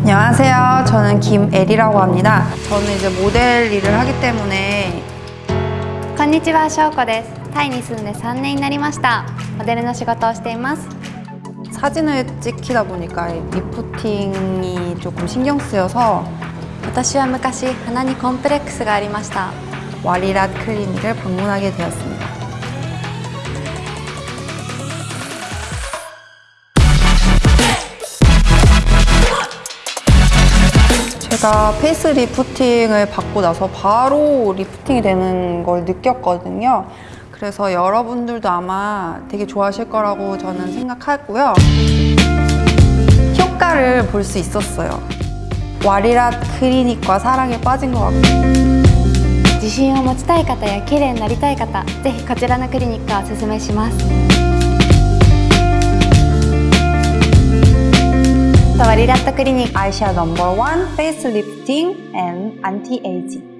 안녕하세요. 저는 김애리라고 합니다. 저는 이제 모델 일을 하기 때문에 こんにちは、しょうこです。タイに住んで3年になりました。モデルの仕事をしています。 사진을 찍히다 보니까 이 리프팅이 조금 신경 쓰여서 私は昔、鼻にコンプレックスがありました。 와리랏 클리닉을 방문하게 되었습니다. 제가 페이스 리프팅을 받고 나서 바로 리프팅이 되는 걸 느꼈거든요. 그래서 여러분들도 아마 되게 좋아하실 거라고 저는 생각하고요. 효과를 볼 수 있었어요. 와리랏 클리닉과 사랑에 빠진 것 같고 自信を持ちたい方や綺麗になりたい方、ぜひこちらのクリニックをおすすめします。 Savariratta Clinic Eyeshadow Number 1 Face Lifting and Anti-Aging